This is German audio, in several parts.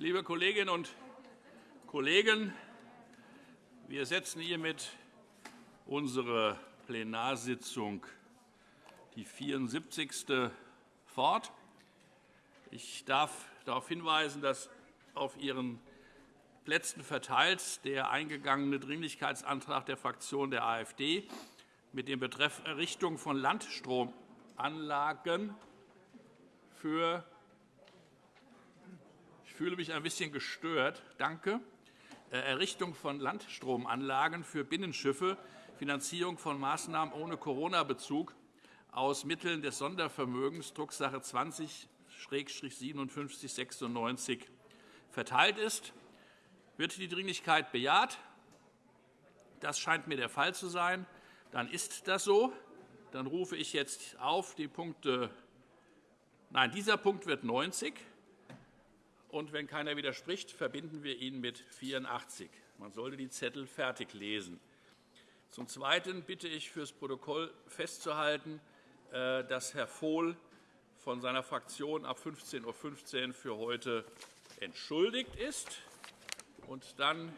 Liebe Kolleginnen und Kollegen, wir setzen hiermit unsere Plenarsitzung, die 74. fort. Ich darf darauf hinweisen, dass auf Ihren Plätzen verteilt der eingegangene Dringlichkeitsantrag der Fraktion der AfD mit dem Betreff Errichtung von Landstromanlagen für fühle mich ein bisschen gestört. Danke. Äh, Errichtung von Landstromanlagen für Binnenschiffe, Finanzierung von Maßnahmen ohne Corona-Bezug aus Mitteln des Sondervermögens, Drucksache 20-5796 verteilt ist. Wird die Dringlichkeit bejaht? Das scheint mir der Fall zu sein. Dann ist das so. Dann rufe ich jetzt auf die Punkte. Nein, dieser Punkt wird 90. Und wenn keiner widerspricht, verbinden wir ihn mit 84. Man sollte die Zettel fertig lesen. Zum Zweiten bitte ich, fürs Protokoll festzuhalten, äh, dass Herr Vohl von seiner Fraktion ab 15.15 Uhr für heute entschuldigt ist. Und dann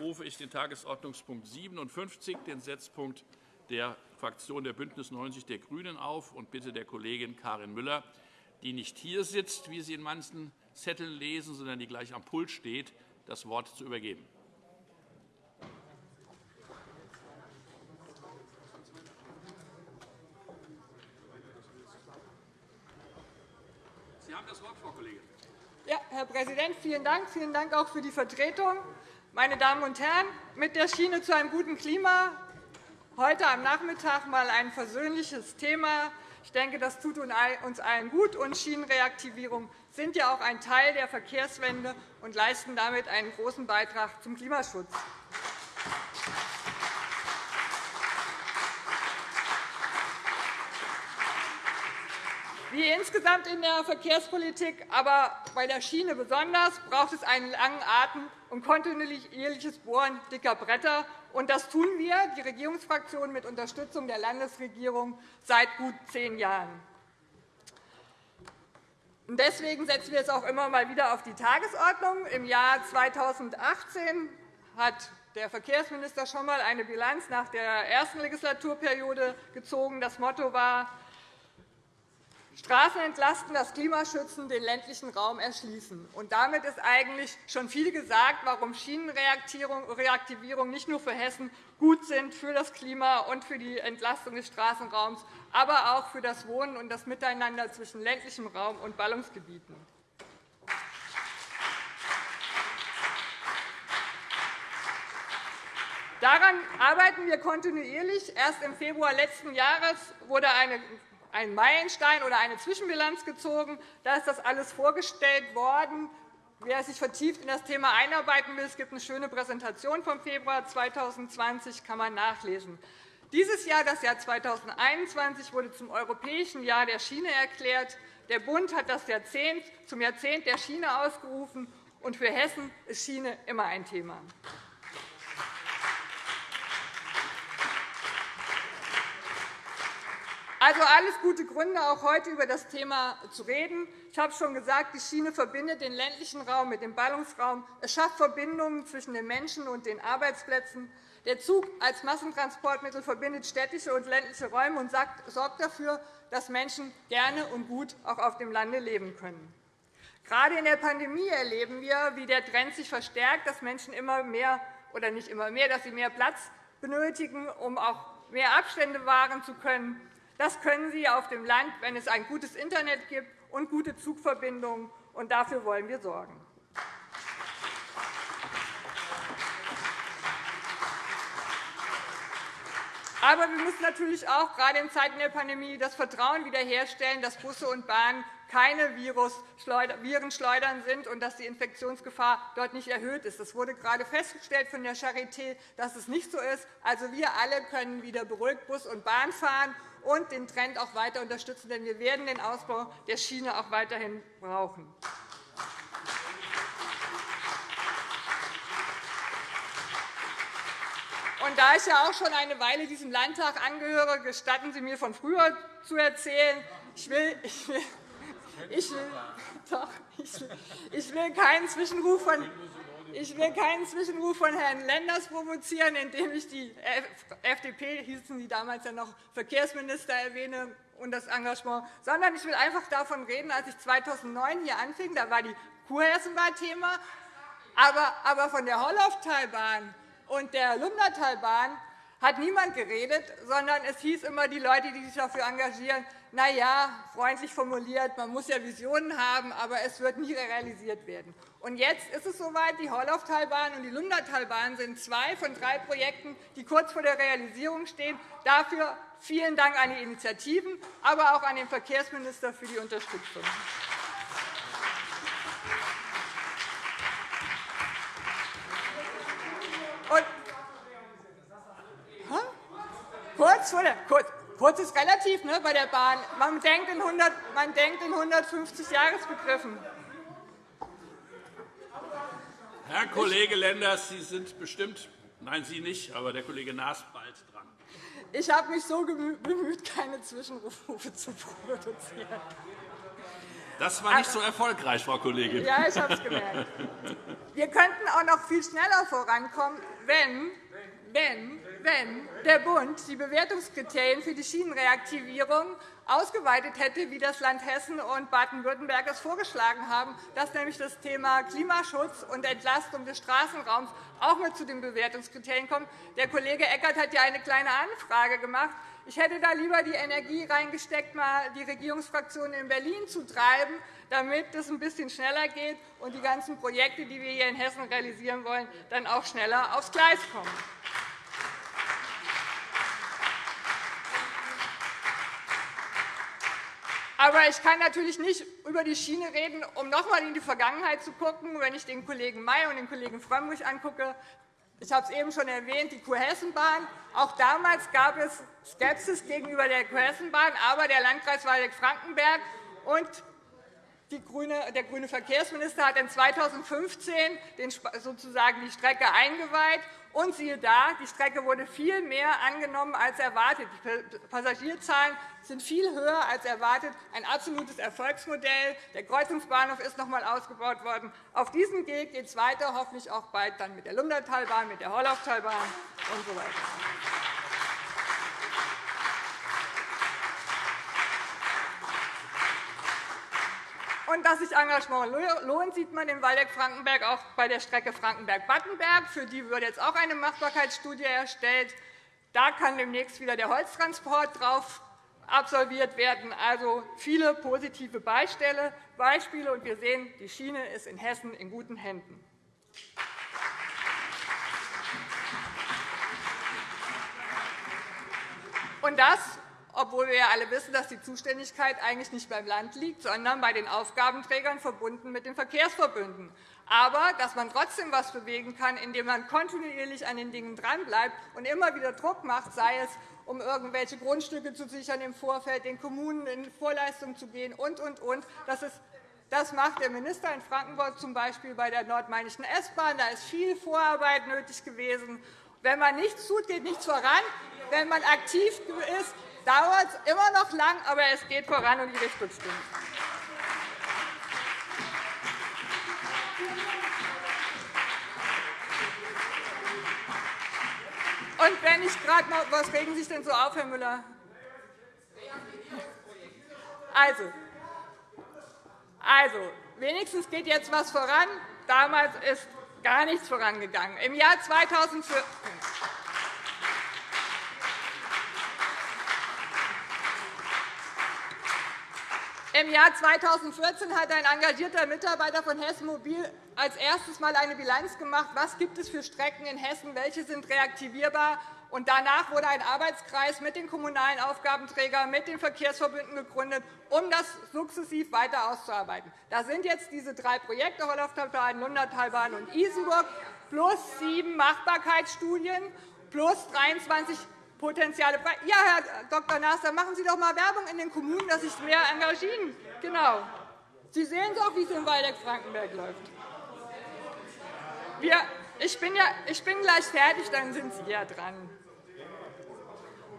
rufe ich den Tagesordnungspunkt 57, den Setzpunkt der Fraktion der BÜNDNIS 90 die GRÜNEN, auf und bitte der Kollegin Karin Müller, die nicht hier sitzt, wie Sie in manchen Zetteln lesen, sondern die gleich am Pult steht, das Wort zu übergeben. Sie haben das Wort, Frau Kollegin. Ja, Herr Präsident, vielen Dank. Vielen Dank auch für die Vertretung. Meine Damen und Herren, mit der Schiene zu einem guten Klima heute am Nachmittag einmal ein versöhnliches Thema. Ich denke, das tut uns allen gut. Und Schienenreaktivierung sind ja auch ein Teil der Verkehrswende und leisten damit einen großen Beitrag zum Klimaschutz. Wie insgesamt in der Verkehrspolitik, aber bei der Schiene besonders, braucht es einen langen Atem und kontinuierliches Bohren dicker Bretter. Und das tun wir, die Regierungsfraktion, mit Unterstützung der Landesregierung seit gut zehn Jahren. Deswegen setzen wir es auch immer mal wieder auf die Tagesordnung. Im Jahr 2018 hat der Verkehrsminister schon einmal eine Bilanz nach der ersten Legislaturperiode gezogen. Das Motto war, Straßen entlasten, das Klima schützen, den ländlichen Raum erschließen. Und damit ist eigentlich schon viel gesagt, warum Schienenreaktivierung nicht nur für Hessen gut sind für das Klima und für die Entlastung des Straßenraums, aber auch für das Wohnen und das Miteinander zwischen ländlichem Raum und Ballungsgebieten. Daran arbeiten wir kontinuierlich. Erst im Februar letzten Jahres wurde eine einen Meilenstein oder eine Zwischenbilanz gezogen. Da ist das alles vorgestellt worden. Wer sich vertieft in das Thema einarbeiten will, es gibt eine schöne Präsentation vom Februar 2020, kann man nachlesen. Dieses Jahr, das Jahr 2021, wurde zum Europäischen Jahr der Schiene erklärt. Der Bund hat das Jahrzehnt zum Jahrzehnt der Schiene ausgerufen, und für Hessen ist Schiene immer ein Thema. Also alles gute Gründe, auch heute über das Thema zu reden. Ich habe schon gesagt, die Schiene verbindet den ländlichen Raum mit dem Ballungsraum. Es schafft Verbindungen zwischen den Menschen und den Arbeitsplätzen. Der Zug als Massentransportmittel verbindet städtische und ländliche Räume und sorgt dafür, dass Menschen gerne und gut auch auf dem Lande leben können. Gerade in der Pandemie erleben wir, wie der Trend sich verstärkt, dass Menschen immer mehr oder nicht immer mehr, dass sie mehr Platz benötigen, um auch mehr Abstände wahren zu können. Das können Sie auf dem Land, wenn es ein gutes Internet gibt und gute Zugverbindungen. Und dafür wollen wir sorgen. Aber wir müssen natürlich auch gerade in Zeiten der Pandemie das Vertrauen wiederherstellen, dass Busse und Bahnen keine Virenschleudern sind und dass die Infektionsgefahr dort nicht erhöht ist. Es wurde gerade festgestellt von der Charité, dass es nicht so ist. Also, wir alle können wieder beruhigt Bus und Bahn fahren und den Trend auch weiter unterstützen, denn wir werden den Ausbau der Schiene auch weiterhin brauchen. Und da ich ja auch schon eine Weile diesem Landtag angehöre, gestatten Sie mir, von früher zu erzählen. Ich will, ich will, ich will, doch, ich will, Ich will keinen Zwischenruf von ich will keinen Zwischenruf von Herrn Lenders provozieren, indem ich die FDP, hießen Sie damals ja noch Verkehrsminister, erwähne und das Engagement, sondern ich will einfach davon reden, als ich 2009 hier anfing, da war die Kurhessenbahn Thema, aber, von der Hollauftalbahn und der Lumnatalbahn hat niemand geredet, sondern es hieß immer, die Leute, die sich dafür engagieren, na ja, freundlich formuliert, man muss ja Visionen haben, aber es wird nie realisiert werden. Und jetzt ist es soweit, die Horlauftalbahn und die Lundertalbahn sind zwei von drei Projekten, die kurz vor der Realisierung stehen. Dafür vielen Dank an die Initiativen, aber auch an den Verkehrsminister für die Unterstützung. Und kurz kurz, kurz ist relativ ne, bei der Bahn. Man denkt in, 100, man denkt in 150 Jahresbegriffen. Herr Kollege Lenders, Sie sind bestimmt, nein, Sie nicht, aber der Kollege Naas bald dran. Ich habe mich so bemüht, keine Zwischenrufe zu produzieren. Das war nicht so erfolgreich, Frau Kollegin. Ja, ich habe es gemerkt. Wir könnten auch noch viel schneller vorankommen, wenn, wenn, wenn der Bund die Bewertungskriterien für die Schienenreaktivierung ausgeweitet hätte, wie das Land Hessen und Baden-Württemberg es vorgeschlagen haben, dass nämlich das Thema Klimaschutz und Entlastung des Straßenraums auch mit zu den Bewertungskriterien kommt. Der Kollege Eckert hat ja eine kleine Anfrage gemacht. Ich hätte da lieber die Energie reingesteckt, mal die Regierungsfraktionen in Berlin zu treiben, damit es ein bisschen schneller geht und die ganzen Projekte, die wir hier in Hessen realisieren wollen, dann auch schneller aufs Gleis kommen. Aber ich kann natürlich nicht über die Schiene reden, um noch einmal in die Vergangenheit zu schauen. Wenn ich den Kollegen May und den Kollegen Frömmrich angucke, ich habe es eben schon erwähnt, die Kurhessenbahn. Auch damals gab es Skepsis gegenüber der Kurhessenbahn, aber der Landkreis Waldeck-Frankenberg und der grüne Verkehrsminister hat in 2015 sozusagen die Strecke eingeweiht. Und siehe da, die Strecke wurde viel mehr angenommen als erwartet. Die Passagierzahlen sind viel höher als erwartet. Ein absolutes Erfolgsmodell. Der Kreuzungsbahnhof ist noch einmal ausgebaut worden. Auf diesem Weg geht es weiter, hoffentlich auch bald dann mit der Lundertalbahn, mit der Horlauftalbahn usw. So Und dass sich Engagement lohnt, sieht man in Waldeck-Frankenberg auch bei der Strecke Frankenberg-Battenberg. Für die wird jetzt auch eine Machbarkeitsstudie erstellt. Da kann demnächst wieder der Holztransport drauf absolviert werden. Also viele positive Beispiele. Und wir sehen, die Schiene ist in Hessen in guten Händen. Und das obwohl wir ja alle wissen, dass die Zuständigkeit eigentlich nicht beim Land liegt, sondern bei den Aufgabenträgern verbunden mit den Verkehrsverbünden. Aber dass man trotzdem etwas bewegen kann, indem man kontinuierlich an den Dingen dranbleibt und immer wieder Druck macht, sei es um irgendwelche Grundstücke zu sichern im Vorfeld, den Kommunen in Vorleistung zu gehen und, und, und. Das, ist, das macht der Minister in Frankenburg z. B. bei der nordmainischen S-Bahn. Da ist viel Vorarbeit nötig gewesen. Wenn man nichts tut, geht nichts voran. Wenn man aktiv ist, dauert immer noch lang, aber es geht voran und die Richtung stimmt. Und wenn ich gerade noch, was regen Sie sich denn so auf, Herr Müller? Also, also, wenigstens geht jetzt etwas voran. Damals ist gar nichts vorangegangen. Im Jahr 2014 Im Jahr 2014 hat ein engagierter Mitarbeiter von Hessen Mobil als erstes einmal eine Bilanz gemacht, was gibt es für Strecken in Hessen, welche sind reaktivierbar. Und danach wurde ein Arbeitskreis mit den kommunalen Aufgabenträgern, mit den Verkehrsverbünden gegründet, um das sukzessiv weiter auszuarbeiten. Da sind jetzt diese drei Projekte, Holloftalbahn, Lundertalbahn und Isenburg, plus sieben Machbarkeitsstudien, plus 23 Potenziale. Ja, Herr Dr. Naas, dann machen Sie doch einmal Werbung in den Kommunen, dass sich mehr engagieren. Genau. Sie sehen doch, wie es in Waldeck-Frankenberg läuft. Ich, bin ja, ich bin gleich fertig, dann sind Sie ja dran.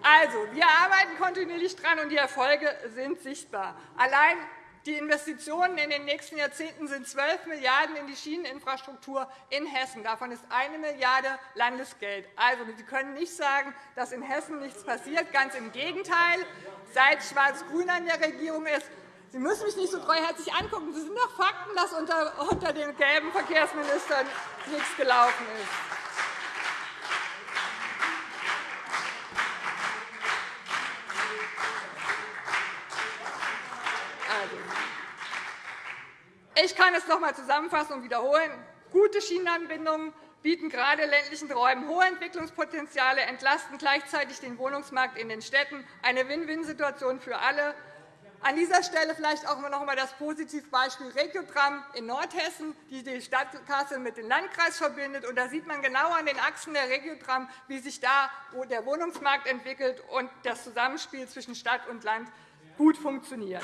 Also, wir arbeiten kontinuierlich dran, und die Erfolge sind sichtbar. Allein Die Investitionen in den nächsten Jahrzehnten sind 12 Milliarden € in die Schieneninfrastruktur in Hessen. Davon ist 1 Milliarde € Landesgeld. Also, Sie können nicht sagen, dass in Hessen nichts passiert. Ganz im Gegenteil. Seit Schwarz-Grün an der Regierung ist, Sie müssen mich nicht so treuherzig angucken. Sie sind doch Fakten, dass unter den gelben Verkehrsministern nichts gelaufen ist. Ich kann es noch einmal zusammenfassen und wiederholen. Gute Schienenanbindungen bieten gerade ländlichen Räumen hohe Entwicklungspotenziale, entlasten gleichzeitig den Wohnungsmarkt in den Städten, eine Win-Win-Situation für alle. An dieser Stelle vielleicht auch noch einmal das Positivbeispiel Regiotram in Nordhessen, die die Stadt Kassel mit dem Landkreis verbindet. da sieht man genau an den Achsen der Regiotram, wie sich da der Wohnungsmarkt entwickelt und das Zusammenspiel zwischen Stadt und Land gut funktioniert.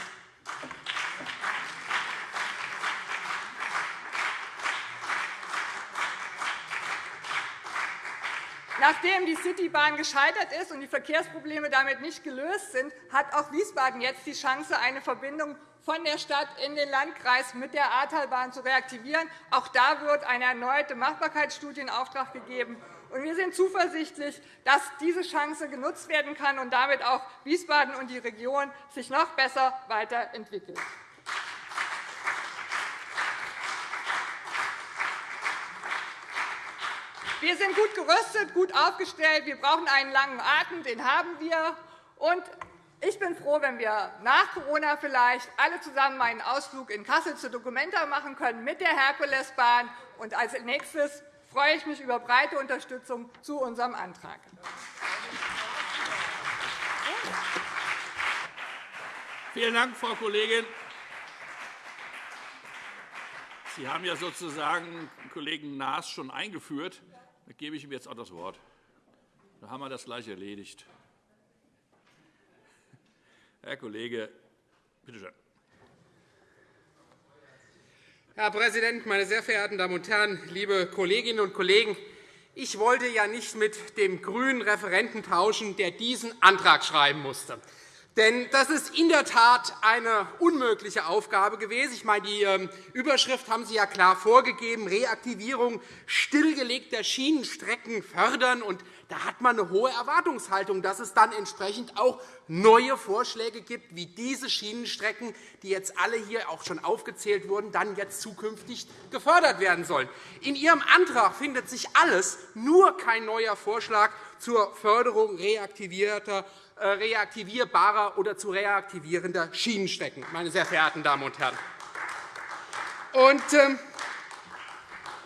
Nachdem die Citybahn gescheitert ist und die Verkehrsprobleme damit nicht gelöst sind, hat auch Wiesbaden jetzt die Chance, eine Verbindung von der Stadt in den Landkreis mit der Ahrtalbahn zu reaktivieren. Auch da wird eine erneute Machbarkeitsstudie in Auftrag gegeben. Wir sind zuversichtlich, dass diese Chance genutzt werden kann und damit auch Wiesbaden und die Region sich noch besser weiterentwickeln. Wir sind gut gerüstet, gut aufgestellt. Wir brauchen einen langen Atem, den haben wir. Und ich bin froh, wenn wir nach Corona vielleicht alle zusammen einen Ausflug in Kassel zur Documenta machen können mit der Herkulesbahn. Und als nächstes freue ich mich über breite Unterstützung zu unserem Antrag. Vielen Dank, Frau Kollegin. Sie haben ja sozusagen Kollegen Naas schon eingeführt. Dann gebe ich ihm jetzt auch das Wort. Dann haben wir das gleich erledigt. Herr Kollege, bitte schön. Herr Präsident, meine sehr verehrten Damen und Herren, liebe Kolleginnen und Kollegen! Ich wollte ja nicht mit dem grünen Referenten tauschen, der diesen Antrag schreiben musste. Denn das ist in der Tat eine unmögliche Aufgabe gewesen. Ich meine, die ähm, Überschrift haben Sie ja klar vorgegeben, Reaktivierung stillgelegter Schienenstrecken fördern. Und da hat man eine hohe Erwartungshaltung, dass es dann entsprechend auch neue Vorschläge gibt, wie diese Schienenstrecken, die jetzt alle hier auch schon aufgezählt wurden, dann jetzt zukünftig gefördert werden sollen. In Ihrem Antrag findet sich alles, nur kein neuer Vorschlag zur Förderung reaktivierter reaktivierbarer oder zu reaktivierender Schienenstrecken, meine sehr verehrten Damen und Herren. Und, ähm,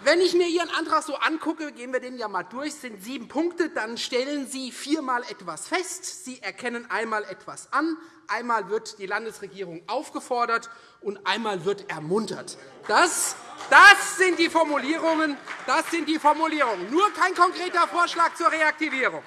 wenn ich mir Ihren Antrag so angucke, gehen wir den ja einmal durch, es sind sieben Punkte, dann stellen Sie viermal etwas fest. Sie erkennen einmal etwas an, einmal wird die Landesregierung aufgefordert, und einmal wird ermuntert. Das, das, sind die Formulierungen, das sind die Formulierungen, nur kein konkreter Vorschlag zur Reaktivierung.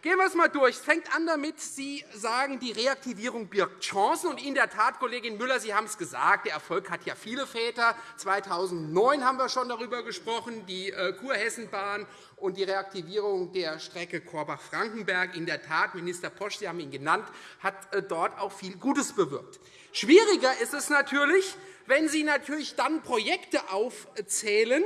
Gehen wir es einmal durch. Es fängt an damit, Sie sagen, die Reaktivierung birgt Chancen. Und in der Tat, Kollegin Müller, Sie haben es gesagt, der Erfolg hat ja viele Väter. 2009 haben wir schon darüber gesprochen, die äh, Kurhessenbahn und die Reaktivierung der Strecke Korbach-Frankenberg. In der Tat, Minister Posch, Sie haben ihn genannt, hat äh, dort auch viel Gutes bewirkt. Schwieriger ist es natürlich, wenn Sie natürlich dann Projekte aufzählen,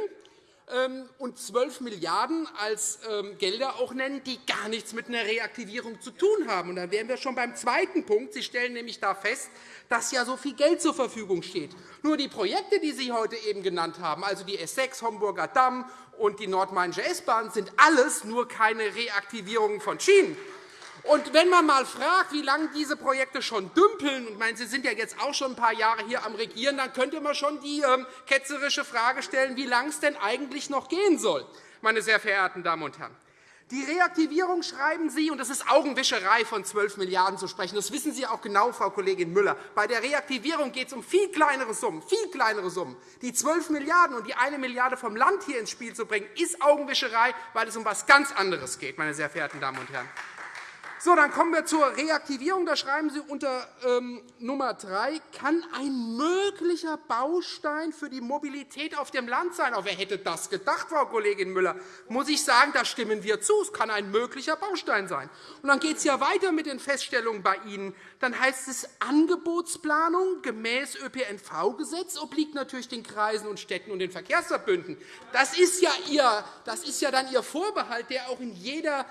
und 12 Milliarden € als ähm, Gelder auch nennen, die gar nichts mit einer Reaktivierung zu tun haben. Und dann wären wir schon beim zweiten Punkt. Sie stellen nämlich da fest, dass ja so viel Geld zur Verfügung steht. Nur die Projekte, die Sie heute eben genannt haben, also die S6 Homburger Damm und die Nordmainische S-Bahn, sind alles nur keine Reaktivierung von Schienen. Und wenn man einmal fragt, wie lange diese Projekte schon dümpeln, ich meine, Sie sind ja jetzt auch schon ein paar Jahre hier am Regieren, dann könnte man schon die ähm, ketzerische Frage stellen, wie lange es denn eigentlich noch gehen soll, meine sehr verehrten Damen und Herren. Die Reaktivierung schreiben Sie, und das ist Augenwischerei, von 12 Milliarden € zu sprechen. Das wissen Sie auch genau, Frau Kollegin Müller. Bei der Reaktivierung geht es um viel kleinere Summen. Viel kleinere Summen. Die 12 Milliarden € und die 1 Milliarde € vom Land hier ins Spiel zu bringen, ist Augenwischerei, weil es um etwas ganz anderes geht, meine sehr verehrten Damen und Herren. So, dann kommen wir zur Reaktivierung. Da schreiben Sie unter ähm, Nummer 3, kann ein möglicher Baustein für die Mobilität auf dem Land sein. Auch wer hätte das gedacht, Frau Kollegin Müller? Muss ich sagen, da stimmen wir zu. Es kann ein möglicher Baustein sein. Und dann geht es ja weiter mit den Feststellungen bei Ihnen. Dann heißt es, Angebotsplanung gemäß ÖPNV-Gesetz obliegt natürlich den Kreisen und Städten und den Verkehrsverbünden. Das ist ja, Ihr, das ist ja dann Ihr Vorbehalt, der auch in jeder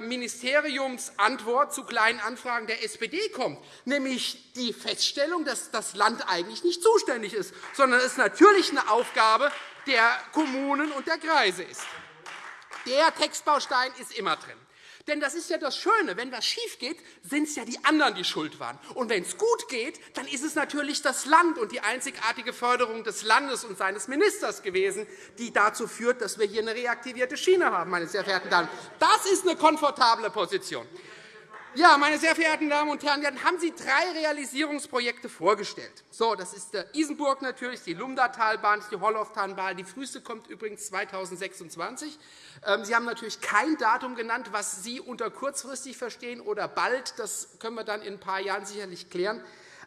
Ministeriumsantwort zu kleinen Anfragen der SPD kommt, nämlich die Feststellung, dass das Land eigentlich nicht zuständig ist, sondern es natürlich eine Aufgabe der Kommunen und der Kreise ist. Der Textbaustein ist immer drin. Denn das ist ja das Schöne. Wenn etwas schief geht, sind es ja die anderen, die schuld waren. Und wenn es gut geht, dann ist es natürlich das Land und die einzigartige Förderung des Landes und seines Ministers gewesen, die dazu führt, dass wir hier eine reaktivierte Schiene haben, meine sehr verehrten Damen. Das ist eine komfortable Position. Ja, meine sehr verehrten Damen und Herren, dann haben Sie drei Realisierungsprojekte vorgestellt. So, das ist der Isenburg natürlich, die Lumdatalbahn, die Holloftalbahn. Die früheste kommt übrigens 2026. Ähm, Sie haben natürlich kein Datum genannt, was Sie unter kurzfristig verstehen oder bald. Das können wir dann in ein paar Jahren sicherlich klären.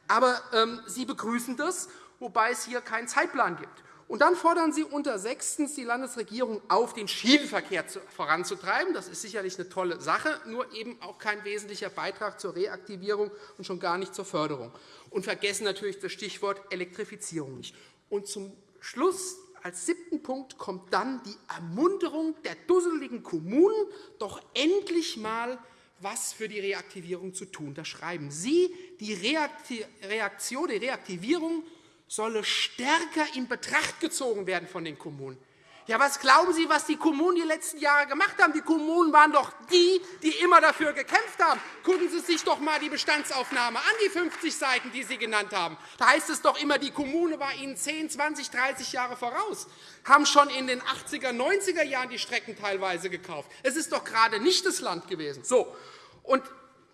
Aber ähm, Sie begrüßen das, wobei es hier keinen Zeitplan gibt. Und dann fordern Sie unter sechstens die Landesregierung auf, den Schienenverkehr voranzutreiben. Das ist sicherlich eine tolle Sache, nur eben auch kein wesentlicher Beitrag zur Reaktivierung und schon gar nicht zur Förderung. Und vergessen natürlich das Stichwort Elektrifizierung nicht. Und zum Schluss als siebten Punkt kommt dann die Ermunterung der dusseligen Kommunen, doch endlich einmal was für die Reaktivierung zu tun. Da schreiben Sie, die Reaktion, die Reaktivierung solle stärker in Betracht gezogen werden von den Kommunen. Ja, was glauben Sie, was die Kommunen die letzten Jahre gemacht haben? Die Kommunen waren doch die, die immer dafür gekämpft haben. Gucken Sie sich doch einmal die Bestandsaufnahme an, die 50 Seiten, die Sie genannt haben. Da heißt es doch immer, die Kommune war Ihnen 10, 20, 30 Jahre voraus, haben schon in den 80er, 90er Jahren die Strecken teilweise gekauft. Es ist doch gerade nicht das Land gewesen. So. Und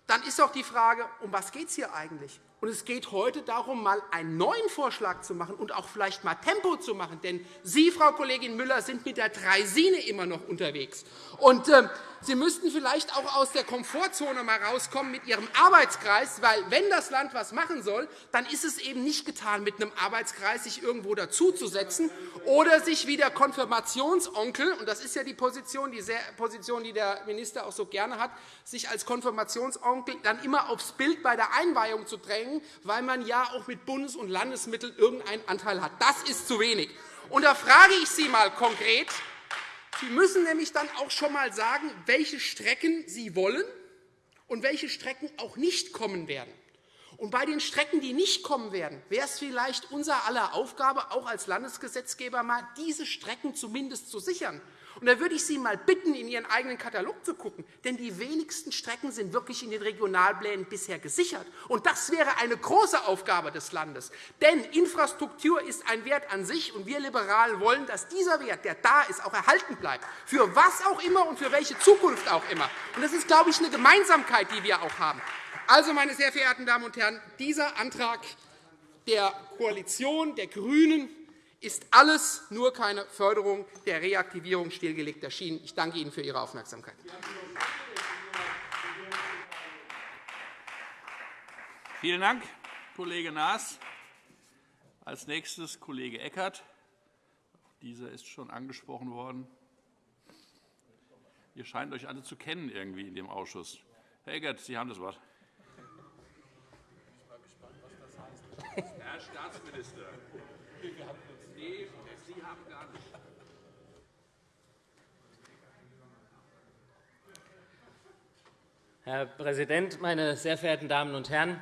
dann ist doch die Frage, um was geht es hier eigentlich? Und es geht heute darum, mal einen neuen Vorschlag zu machen und auch vielleicht mal Tempo zu machen. Denn Sie, Frau Kollegin Müller, sind mit der Dreisine immer noch unterwegs. Und, äh, Sie müssten vielleicht auch aus der Komfortzone mal rauskommen mit Ihrem Arbeitskreis, weil wenn das Land etwas machen soll, dann ist es eben nicht getan, mit einem Arbeitskreis sich irgendwo dazuzusetzen oder sich wie der Konfirmationsonkel, und das ist ja die Position, die, sehr, Position, die der Minister auch so gerne hat, sich als Konfirmationsonkel dann immer aufs Bild bei der Einweihung zu drängen, weil man ja auch mit Bundes- und Landesmitteln irgendeinen Anteil hat. Das ist zu wenig. Und da frage ich Sie einmal konkret, Sie müssen nämlich dann auch schon einmal sagen, welche Strecken Sie wollen und welche Strecken auch nicht kommen werden. Und bei den Strecken, die nicht kommen werden, wäre es vielleicht unser aller Aufgabe, auch als Landesgesetzgeber, mal diese Strecken zumindest zu sichern und da würde ich Sie einmal bitten, in Ihren eigenen Katalog zu schauen, denn die wenigsten Strecken sind wirklich in den Regionalplänen bisher gesichert. Und das wäre eine große Aufgabe des Landes. Denn Infrastruktur ist ein Wert an sich, und wir Liberalen wollen, dass dieser Wert, der da ist, auch erhalten bleibt, für was auch immer und für welche Zukunft auch immer. Und das ist, glaube ich, eine Gemeinsamkeit, die wir auch haben. Also, meine sehr verehrten Damen und Herren, dieser Antrag der Koalition der GRÜNEN ist alles nur keine Förderung der Reaktivierung stillgelegter Schienen. Ich danke Ihnen für Ihre Aufmerksamkeit. Vielen Dank, Kollege Naas. Als nächstes Kollege Eckert. Dieser ist schon angesprochen worden. Ihr scheint euch alle zu kennen irgendwie in dem Ausschuss. Herr Eckert, Sie haben das Wort. Herr Staatsminister, Sie haben gar nicht. Herr Präsident, meine sehr verehrten Damen und Herren!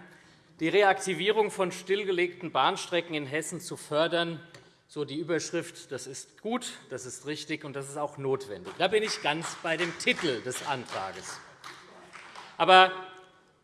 Die Reaktivierung von stillgelegten Bahnstrecken in Hessen zu fördern, so die Überschrift, das ist gut, das ist richtig und das ist auch notwendig. Da bin ich ganz bei dem Titel des Antrags. Aber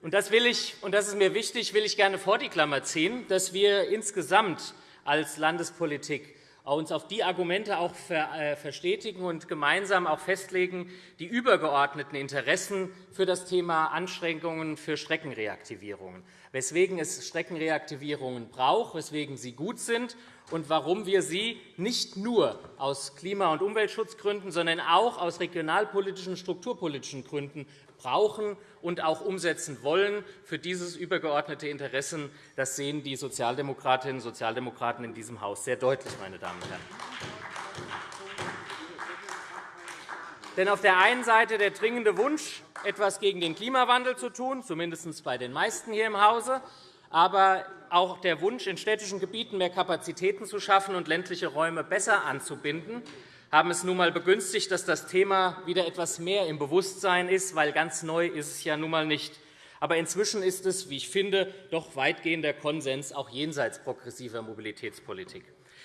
und das, will ich, und das ist mir wichtig, will ich gerne vor die Klammer ziehen, dass wir insgesamt als Landespolitik uns auf die Argumente auch äh, verstetigen und gemeinsam auch festlegen, die übergeordneten Interessen für das Thema Anschränkungen für Streckenreaktivierungen. weswegen es Streckenreaktivierungen braucht, weswegen sie gut sind und warum wir sie nicht nur aus Klima- und Umweltschutzgründen, sondern auch aus regionalpolitischen und strukturpolitischen Gründen brauchen und auch umsetzen wollen. Für dieses übergeordnete Interessen das sehen die Sozialdemokratinnen und Sozialdemokraten in diesem Haus sehr deutlich. Meine Damen und Herren. Denn auf der einen Seite der dringende Wunsch, etwas gegen den Klimawandel zu tun, zumindest bei den meisten hier im Hause, aber auch der Wunsch, in städtischen Gebieten mehr Kapazitäten zu schaffen und ländliche Räume besser anzubinden, haben es nun einmal begünstigt, dass das Thema wieder etwas mehr im Bewusstsein ist, weil ganz neu ist es ja nun einmal nicht. Aber inzwischen ist es, wie ich finde, doch weitgehender Konsens, auch jenseits progressiver Mobilitätspolitik.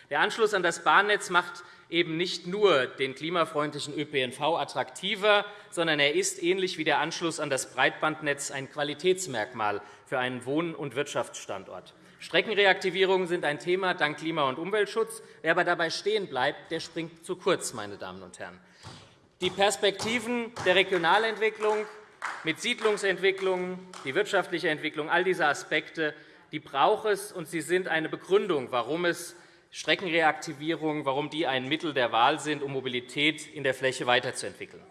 Der Anschluss an das Bahnnetz macht eben nicht nur den klimafreundlichen ÖPNV attraktiver, sondern er ist, ähnlich wie der Anschluss an das Breitbandnetz, ein Qualitätsmerkmal für einen Wohn- und Wirtschaftsstandort. Streckenreaktivierungen sind ein Thema dank Klima- und Umweltschutz. Wer aber dabei stehen bleibt, der springt zu kurz. Meine Damen und Herren. Die Perspektiven der Regionalentwicklung mit Siedlungsentwicklung, die wirtschaftliche Entwicklung, all diese Aspekte die braucht es, und sie sind eine Begründung, warum es Streckenreaktivierungen, warum die ein Mittel der Wahl sind, um Mobilität in der Fläche weiterzuentwickeln.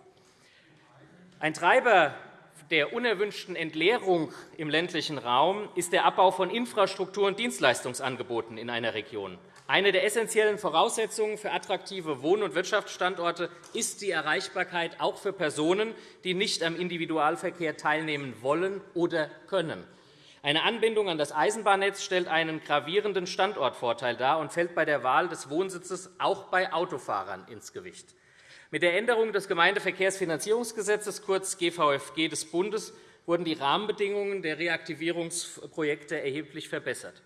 Ein Treiber der unerwünschten Entleerung im ländlichen Raum ist der Abbau von Infrastruktur- und Dienstleistungsangeboten in einer Region. Eine der essentiellen Voraussetzungen für attraktive Wohn- und Wirtschaftsstandorte ist die Erreichbarkeit auch für Personen, die nicht am Individualverkehr teilnehmen wollen oder können. Eine Anbindung an das Eisenbahnnetz stellt einen gravierenden Standortvorteil dar und fällt bei der Wahl des Wohnsitzes auch bei Autofahrern ins Gewicht. Mit der Änderung des Gemeindeverkehrsfinanzierungsgesetzes, kurz GVFG des Bundes, wurden die Rahmenbedingungen der Reaktivierungsprojekte erheblich verbessert.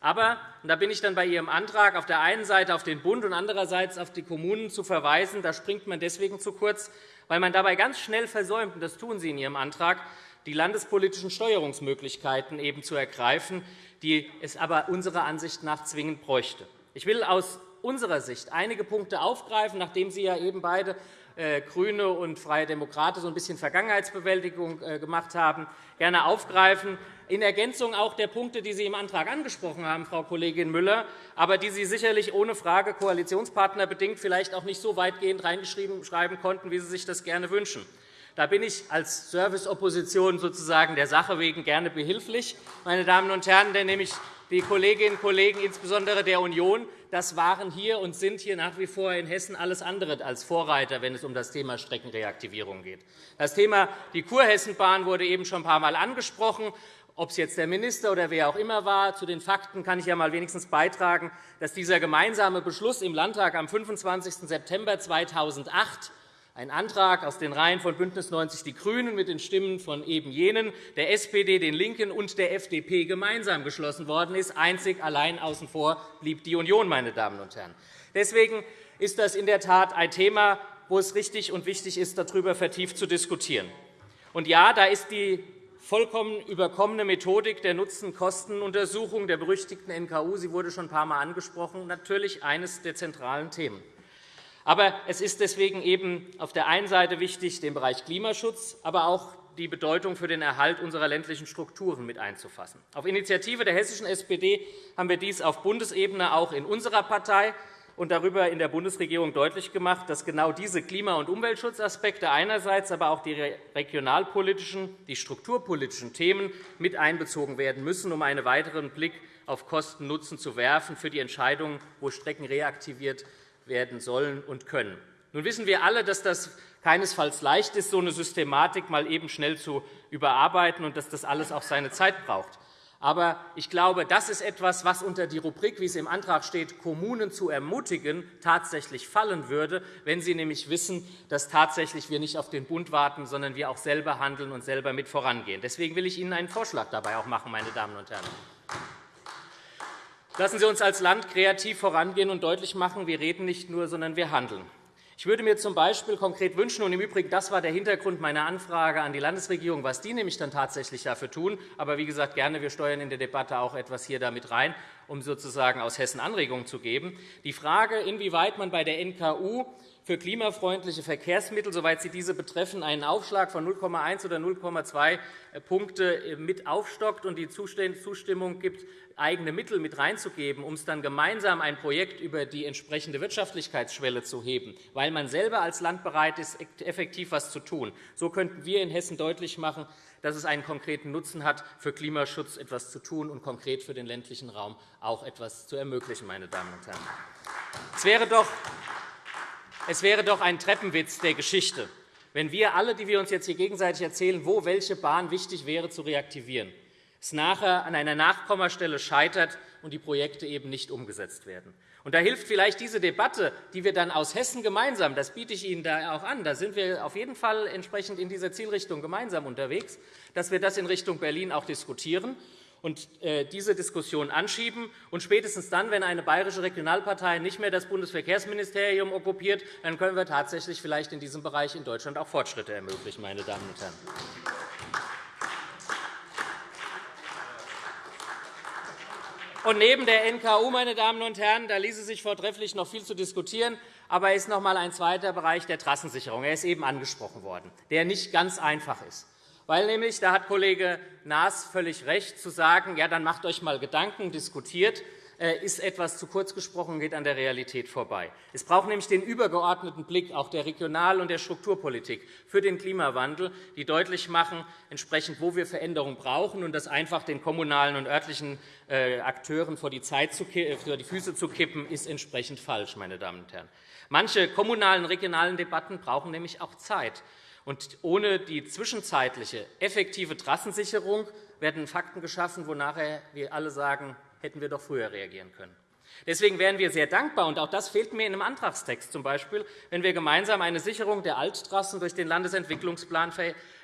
Aber, und da bin ich dann bei Ihrem Antrag, auf der einen Seite auf den Bund und andererseits auf die Kommunen zu verweisen, da springt man deswegen zu kurz, weil man dabei ganz schnell versäumt, und das tun Sie in Ihrem Antrag, die landespolitischen Steuerungsmöglichkeiten eben zu ergreifen, die es aber unserer Ansicht nach zwingend bräuchte. Ich will aus unserer Sicht einige Punkte aufgreifen, nachdem Sie ja eben beide äh, GRÜNE und Freie Demokraten so ein bisschen Vergangenheitsbewältigung äh, gemacht haben, gerne aufgreifen, in Ergänzung auch der Punkte, die Sie im Antrag angesprochen haben, Frau Kollegin Müller, aber die Sie sicherlich ohne Frage Koalitionspartner bedingt vielleicht auch nicht so weitgehend reinschreiben konnten, wie Sie sich das gerne wünschen. Da bin ich als Serviceopposition sozusagen der Sache wegen gerne behilflich, meine Damen und Herren, denn nämlich die Kolleginnen und Kollegen, insbesondere der Union, das waren hier und sind hier nach wie vor in Hessen alles andere als Vorreiter, wenn es um das Thema Streckenreaktivierung geht. Das Thema die Kurhessenbahn wurde eben schon ein paar Mal angesprochen. Ob es jetzt der Minister oder wer auch immer war, zu den Fakten kann ich ja mal wenigstens beitragen, dass dieser gemeinsame Beschluss im Landtag am 25. September 2008 ein Antrag aus den Reihen von BÜNDNIS 90 die GRÜNEN mit den Stimmen von eben jenen, der SPD, den LINKEN und der FDP gemeinsam geschlossen worden ist. Einzig allein außen vor blieb die Union. Meine Damen und Herren. Deswegen ist das in der Tat ein Thema, wo es richtig und wichtig ist, darüber vertieft zu diskutieren. Und ja, da ist die vollkommen überkommene Methodik der Nutzen-Kosten-Untersuchung der berüchtigten NKU, sie wurde schon ein paar Mal angesprochen, natürlich eines der zentralen Themen. Aber es ist deswegen eben auf der einen Seite wichtig, den Bereich Klimaschutz, aber auch die Bedeutung für den Erhalt unserer ländlichen Strukturen mit einzufassen. Auf Initiative der hessischen SPD haben wir dies auf Bundesebene auch in unserer Partei und darüber in der Bundesregierung deutlich gemacht, dass genau diese Klima- und Umweltschutzaspekte einerseits, aber auch die regionalpolitischen, die strukturpolitischen Themen mit einbezogen werden müssen, um einen weiteren Blick auf Kosten-Nutzen zu werfen für die Entscheidung, wo Strecken reaktiviert werden sollen und können. Nun wissen wir alle, dass das keinesfalls leicht ist, so eine Systematik mal eben schnell zu überarbeiten und dass das alles auch seine Zeit braucht. Aber ich glaube, das ist etwas, was unter die Rubrik, wie es im Antrag steht, Kommunen zu ermutigen, tatsächlich fallen würde, wenn sie nämlich wissen, dass tatsächlich wir nicht auf den Bund warten, sondern wir auch selber handeln und selber mit vorangehen. Deswegen will ich Ihnen einen Vorschlag dabei auch machen, meine Damen und Herren. Lassen Sie uns als Land kreativ vorangehen und deutlich machen, wir reden nicht nur, sondern wir handeln. Ich würde mir z. B. konkret wünschen, und im Übrigen, das war der Hintergrund meiner Anfrage an die Landesregierung, was die nämlich dann tatsächlich dafür tun. Aber wie gesagt, gerne, wir steuern in der Debatte auch etwas hier damit rein. um sozusagen aus Hessen Anregungen zu geben. Die Frage, inwieweit man bei der NKU für klimafreundliche Verkehrsmittel, soweit sie diese betreffen, einen Aufschlag von 0,1 oder 0,2 Punkte mit aufstockt und die Zustimmung gibt, eigene Mittel mit reinzugeben, um es dann gemeinsam ein Projekt über die entsprechende Wirtschaftlichkeitsschwelle zu heben, weil man selber als Land bereit ist, effektiv etwas zu tun. So könnten wir in Hessen deutlich machen, dass es einen konkreten Nutzen hat, für Klimaschutz etwas zu tun und konkret für den ländlichen Raum auch etwas zu ermöglichen. Meine Damen und Herren. Es wäre doch es wäre doch ein Treppenwitz der Geschichte, wenn wir alle, die wir uns jetzt hier gegenseitig erzählen, wo welche Bahn wichtig wäre zu reaktivieren, es nachher an einer Nachkommastelle scheitert und die Projekte eben nicht umgesetzt werden. Und da hilft vielleicht diese Debatte, die wir dann aus Hessen gemeinsam, das biete ich Ihnen da auch an, da sind wir auf jeden Fall entsprechend in dieser Zielrichtung gemeinsam unterwegs, dass wir das in Richtung Berlin auch diskutieren und äh, diese Diskussion anschieben. Und spätestens dann, wenn eine bayerische Regionalpartei nicht mehr das Bundesverkehrsministerium okkupiert, dann können wir tatsächlich vielleicht in diesem Bereich in Deutschland auch Fortschritte ermöglichen. Meine Damen und Herren. Und neben der NKU, meine Damen und Herren, da ließe sich vortrefflich noch viel zu diskutieren, aber es ist noch einmal ein zweiter Bereich der Trassensicherung. Er ist eben angesprochen worden, der nicht ganz einfach ist. Weil nämlich, da hat Kollege Naas völlig recht, zu sagen, ja, dann macht euch einmal Gedanken, diskutiert, äh, ist etwas zu kurz gesprochen und geht an der Realität vorbei. Es braucht nämlich den übergeordneten Blick auch der Regional- und der Strukturpolitik für den Klimawandel, die deutlich machen, entsprechend, wo wir Veränderungen brauchen, und das einfach den kommunalen und örtlichen äh, Akteuren vor die, Zeit zu, vor die Füße zu kippen, ist entsprechend falsch. Meine Damen und Herren. Manche kommunalen regionalen Debatten brauchen nämlich auch Zeit. Und ohne die zwischenzeitliche effektive Trassensicherung werden Fakten geschaffen, wo nachher wir alle sagen, hätten wir doch früher reagieren können. Deswegen wären wir sehr dankbar, und auch das fehlt mir in einem Antragstext zum Beispiel, wenn wir gemeinsam eine Sicherung der Alttrassen durch den Landesentwicklungsplan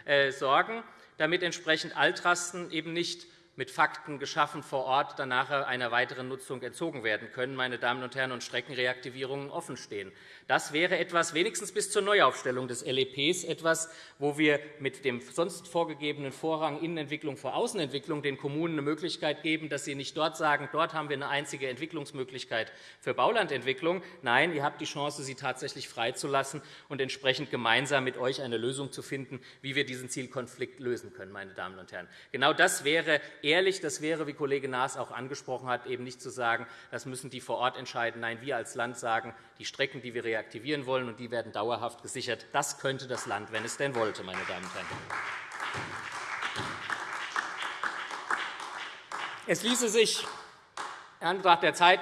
äh, sorgen, damit entsprechend Alttrassen eben nicht mit Fakten geschaffen vor Ort dann nachher einer weiteren Nutzung entzogen werden können, meine Damen und Herren, und Streckenreaktivierungen offenstehen. Das wäre etwas, wenigstens bis zur Neuaufstellung des LEPs, etwas, wo wir mit dem sonst vorgegebenen Vorrang Innenentwicklung vor Außenentwicklung den Kommunen eine Möglichkeit geben, dass sie nicht dort sagen, dort haben wir eine einzige Entwicklungsmöglichkeit für Baulandentwicklung. Nein, ihr habt die Chance, sie tatsächlich freizulassen und entsprechend gemeinsam mit euch eine Lösung zu finden, wie wir diesen Zielkonflikt lösen können. Meine Damen und Herren. Genau das wäre ehrlich, das wäre, wie Kollege Naas auch angesprochen hat, eben nicht zu sagen, das müssen die vor Ort entscheiden. Nein, wir als Land sagen, die Strecken, die wir reaktivieren wollen, und die werden dauerhaft gesichert. Das könnte das Land, wenn es denn wollte, meine Damen und Herren. Es ließe sich in Anbetracht der Zeit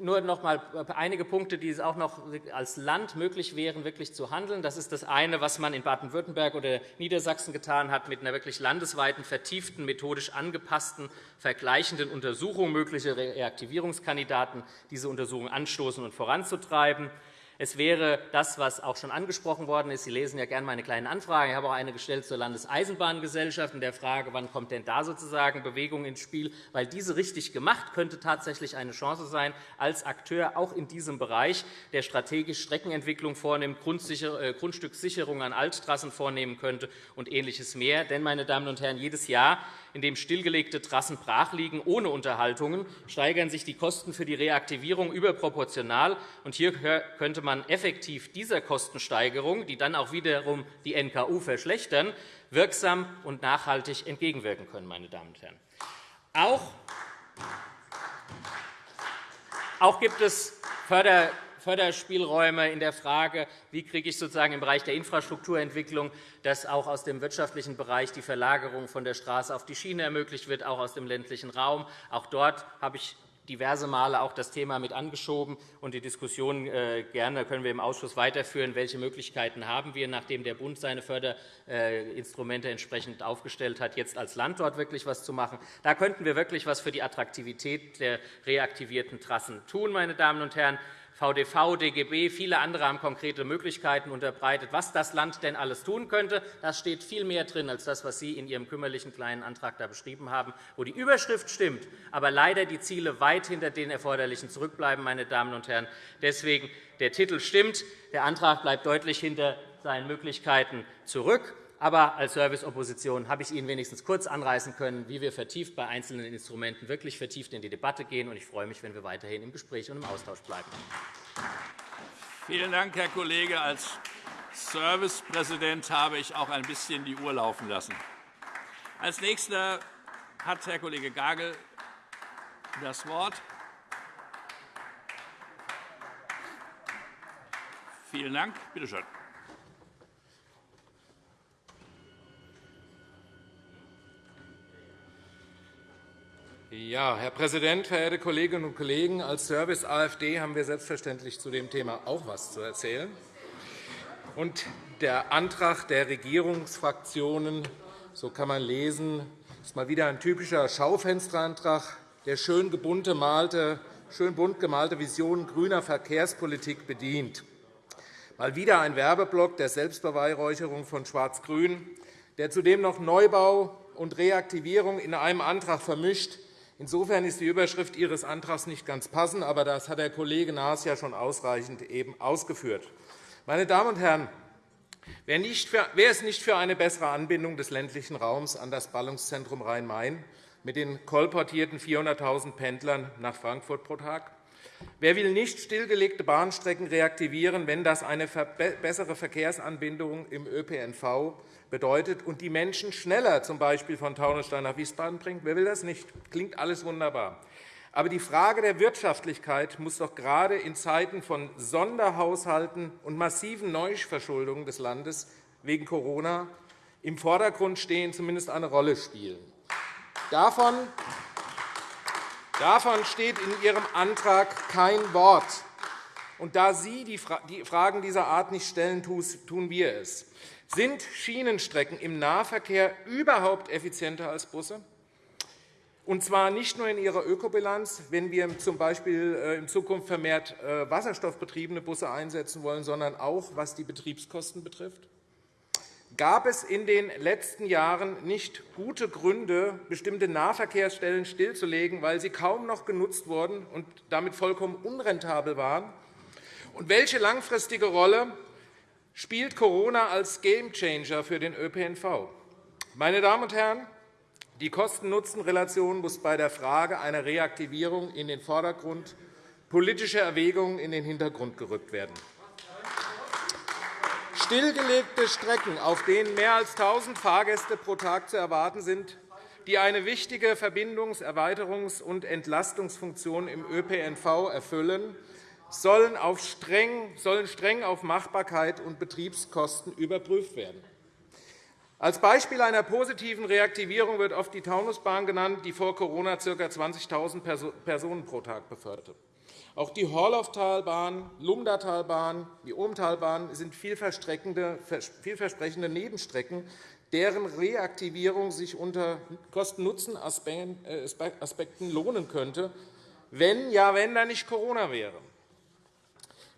nur noch einmal einige Punkte, die es auch noch als Land möglich wären, wirklich zu handeln. Das ist das eine, was man in Baden-Württemberg oder Niedersachsen getan hat, mit einer wirklich landesweiten, vertieften, methodisch angepassten, vergleichenden Untersuchung möglicher Reaktivierungskandidaten, diese Untersuchung anstoßen und voranzutreiben. Es wäre das, was auch schon angesprochen worden ist. Sie lesen ja gerne meine kleinen Anfragen. Ich habe auch eine gestellt zur Landeseisenbahngesellschaft in der Frage, wann kommt denn da sozusagen Bewegung ins Spiel? Weil diese richtig gemacht könnte tatsächlich eine Chance sein, als Akteur auch in diesem Bereich, der strategisch Streckenentwicklung vornimmt, äh, Grundstückssicherung an Alttrassen vornehmen könnte und Ähnliches mehr. Denn, meine Damen und Herren, jedes Jahr in dem stillgelegte Trassen brach liegen ohne Unterhaltungen, steigern sich die Kosten für die Reaktivierung überproportional. hier könnte man effektiv dieser Kostensteigerung, die dann auch wiederum die NKU verschlechtern, wirksam und nachhaltig entgegenwirken können. Meine Damen und Herren. Auch auch gibt es Förder Förderspielräume in der Frage, wie kriege ich sozusagen im Bereich der Infrastrukturentwicklung, dass auch aus dem wirtschaftlichen Bereich die Verlagerung von der Straße auf die Schiene ermöglicht wird, auch aus dem ländlichen Raum. Auch dort habe ich diverse Male auch das Thema mit angeschoben. Und die Diskussion äh, gerne können wir im Ausschuss weiterführen. Welche Möglichkeiten haben wir, nachdem der Bund seine Förderinstrumente entsprechend aufgestellt hat, jetzt als Land dort wirklich etwas zu machen? Da könnten wir wirklich etwas für die Attraktivität der reaktivierten Trassen tun, meine Damen und Herren. VDV, DGB, viele andere haben konkrete Möglichkeiten unterbreitet, was das Land denn alles tun könnte. Das steht viel mehr drin als das, was Sie in Ihrem kümmerlichen kleinen Antrag da beschrieben haben, wo die Überschrift stimmt, aber leider die Ziele weit hinter den Erforderlichen zurückbleiben. Meine Damen und Herren. Deswegen der Titel stimmt, der Antrag bleibt deutlich hinter seinen Möglichkeiten zurück. Aber als Serviceopposition habe ich Ihnen wenigstens kurz anreißen können, wie wir vertieft bei einzelnen Instrumenten wirklich vertieft in die Debatte gehen. Ich freue mich, wenn wir weiterhin im Gespräch und im Austausch bleiben. Vielen Dank, Herr Kollege. Als Servicepräsident habe ich auch ein bisschen die Uhr laufen lassen. Als Nächster hat Herr Kollege Gagel das Wort. Vielen Dank. Bitte schön. Ja, Herr Präsident, verehrte Kolleginnen und Kollegen! Als Service AfD haben wir selbstverständlich zu dem Thema auch etwas zu erzählen. Und der Antrag der Regierungsfraktionen, so kann man lesen, ist mal wieder ein typischer Schaufensterantrag, der schön, gemalte, schön bunt gemalte Visionen grüner Verkehrspolitik bedient. Mal wieder ein Werbeblock der Selbstbeweihräucherung von Schwarz-Grün, der zudem noch Neubau und Reaktivierung in einem Antrag vermischt, Insofern ist die Überschrift Ihres Antrags nicht ganz passend, aber das hat der Kollege Naas ja schon ausreichend eben ausgeführt. Meine Damen und Herren, wer ist nicht für eine bessere Anbindung des ländlichen Raums an das Ballungszentrum Rhein-Main mit den kolportierten 400.000 Pendlern nach Frankfurt pro Tag? Wer will nicht stillgelegte Bahnstrecken reaktivieren, wenn das eine bessere Verkehrsanbindung im ÖPNV bedeutet und die Menschen schneller z. B. von Taunusstein nach Wiesbaden bringt? Wer will das nicht? Klingt alles wunderbar. Aber die Frage der Wirtschaftlichkeit muss doch gerade in Zeiten von Sonderhaushalten und massiven Neuverschuldungen des Landes wegen Corona im Vordergrund stehen, zumindest eine Rolle spielen. Davon Davon steht in Ihrem Antrag kein Wort. Und da Sie die Fragen dieser Art nicht stellen, tun wir es. Sind Schienenstrecken im Nahverkehr überhaupt effizienter als Busse? Und zwar nicht nur in ihrer Ökobilanz, wenn wir z. B. Äh, in Zukunft vermehrt äh, wasserstoffbetriebene Busse einsetzen wollen, sondern auch, was die Betriebskosten betrifft. Gab es in den letzten Jahren nicht gute Gründe, bestimmte Nahverkehrsstellen stillzulegen, weil sie kaum noch genutzt wurden und damit vollkommen unrentabel waren? Und welche langfristige Rolle spielt Corona als Gamechanger für den ÖPNV. Meine Damen und Herren, die Kosten-Nutzen-Relation muss bei der Frage einer Reaktivierung in den Vordergrund, politische Erwägungen in den Hintergrund gerückt werden. Stillgelegte Strecken, auf denen mehr als 1.000 Fahrgäste pro Tag zu erwarten sind, die eine wichtige Verbindungs-, Erweiterungs- und Entlastungsfunktion im ÖPNV erfüllen, sollen, streng, sollen streng auf Machbarkeit und Betriebskosten überprüft werden. Als Beispiel einer positiven Reaktivierung wird oft die Taunusbahn genannt, die vor Corona ca. 20.000 Personen pro Tag beförderte. Auch die Horlauftalbahn, Lumdatalbahn, die Ohmtalbahn sind vielversprechende Nebenstrecken, deren Reaktivierung sich unter Kosten-Nutzen-Aspekten lohnen könnte, wenn ja, wenn da nicht Corona wäre.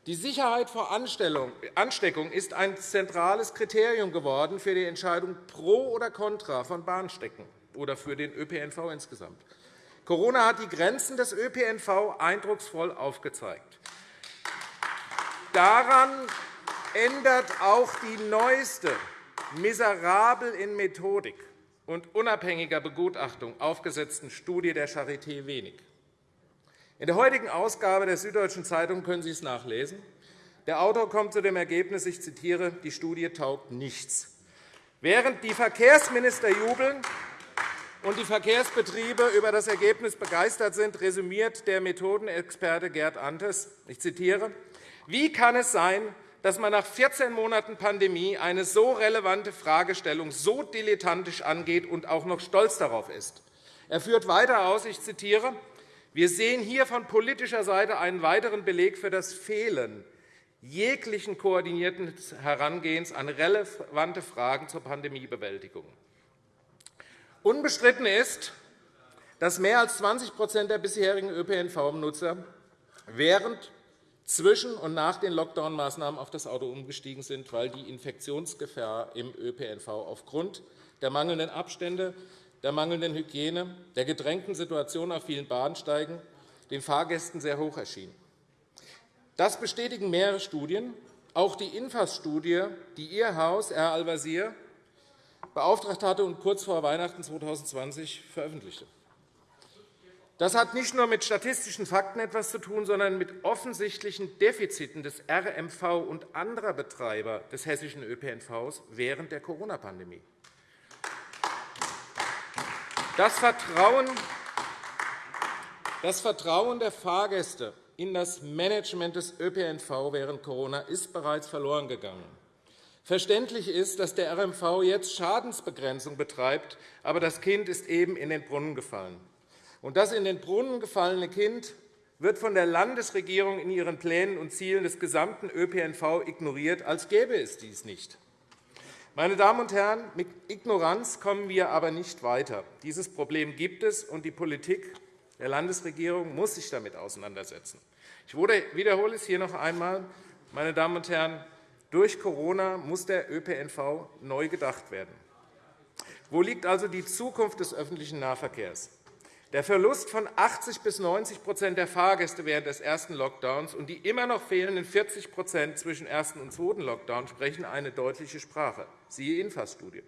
Die Sicherheit vor Ansteckung ist ein zentrales Kriterium geworden für die Entscheidung pro oder contra von Bahnstrecken oder für den ÖPNV insgesamt. Corona hat die Grenzen des ÖPNV eindrucksvoll aufgezeigt. Daran ändert auch die neueste, miserabel in Methodik und unabhängiger Begutachtung aufgesetzten Studie der Charité wenig. In der heutigen Ausgabe der Süddeutschen Zeitung können Sie es nachlesen. Der Autor kommt zu dem Ergebnis, ich zitiere, die Studie taugt nichts. Während die Verkehrsminister jubeln und die Verkehrsbetriebe über das Ergebnis begeistert sind, resümiert der Methodenexperte Gerd Antes, ich zitiere, wie kann es sein, dass man nach 14 Monaten Pandemie eine so relevante Fragestellung so dilettantisch angeht und auch noch stolz darauf ist? Er führt weiter aus, ich zitiere, wir sehen hier von politischer Seite einen weiteren Beleg für das Fehlen jeglichen koordinierten Herangehens an relevante Fragen zur Pandemiebewältigung. Unbestritten ist, dass mehr als 20% der bisherigen ÖPNV-Nutzer während, zwischen und nach den Lockdown-Maßnahmen auf das Auto umgestiegen sind, weil die Infektionsgefahr im ÖPNV aufgrund der mangelnden Abstände der mangelnden Hygiene, der gedrängten Situation auf vielen Bahnsteigen den Fahrgästen sehr hoch erschien. Das bestätigen mehrere Studien. Auch die INFAS-Studie, die Ihr Haus, Herr Al-Wazir, beauftragt hatte und kurz vor Weihnachten 2020 veröffentlichte. Das hat nicht nur mit statistischen Fakten etwas zu tun, sondern mit offensichtlichen Defiziten des RMV und anderer Betreiber des hessischen ÖPNVs während der Corona-Pandemie. Das Vertrauen, der Fahrgäste in das Management des ÖPNV während Corona ist bereits verloren gegangen. Verständlich ist, dass der RMV jetzt Schadensbegrenzung betreibt, aber das Kind ist eben in den Brunnen gefallen. Und das in den Brunnen gefallene Kind wird von der Landesregierung in ihren Plänen und Zielen des gesamten ÖPNV ignoriert, als gäbe es dies nicht. Meine Damen und Herren, mit Ignoranz kommen wir aber nicht weiter. Dieses Problem gibt es, und die Politik der Landesregierung muss sich damit auseinandersetzen. Ich wiederhole es hier noch einmal. Meine Damen und Herren, durch Corona muss der ÖPNV neu gedacht werden. Wo liegt also die Zukunft des öffentlichen Nahverkehrs? Der Verlust von 80 bis 90% der Fahrgäste während des ersten Lockdowns und die immer noch fehlenden 40% zwischen ersten und zweiten Lockdown sprechen eine deutliche Sprache, siehe INFAS-Studie.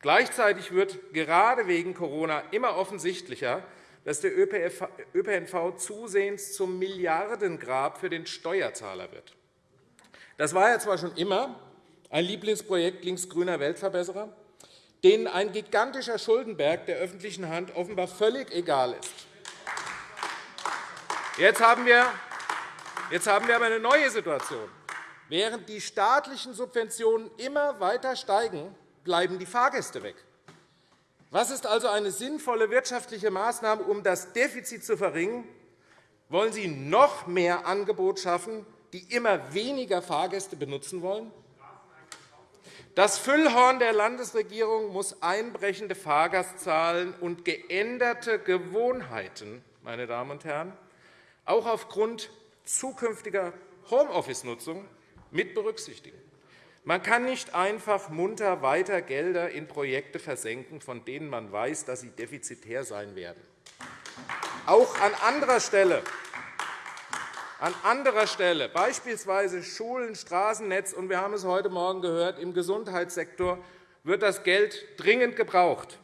Gleichzeitig wird gerade wegen Corona immer offensichtlicher, dass der ÖPNV zusehends zum Milliardengrab für den Steuerzahler wird. Das war ja zwar schon immer ein Lieblingsprojekt linksgrüner Weltverbesserer, denen ein gigantischer Schuldenberg der öffentlichen Hand offenbar völlig egal ist. Jetzt haben wir, jetzt haben wir aber eine neue Situation. Während die staatlichen Subventionen immer weiter steigen, bleiben die Fahrgäste weg. Was ist also eine sinnvolle wirtschaftliche Maßnahme, um das Defizit zu verringern? Wollen Sie noch mehr Angebot schaffen, die immer weniger Fahrgäste benutzen wollen? Das Füllhorn der Landesregierung muss einbrechende Fahrgastzahlen und geänderte Gewohnheiten, meine Damen und Herren, auch aufgrund zukünftiger Homeoffice-Nutzung mit berücksichtigen. Man kann nicht einfach munter weiter Gelder in Projekte versenken, von denen man weiß, dass sie defizitär sein werden. Auch an anderer Stelle an anderer Stelle, beispielsweise Schulen, Straßennetz, und wir haben es heute Morgen gehört, im Gesundheitssektor wird das Geld dringend gebraucht.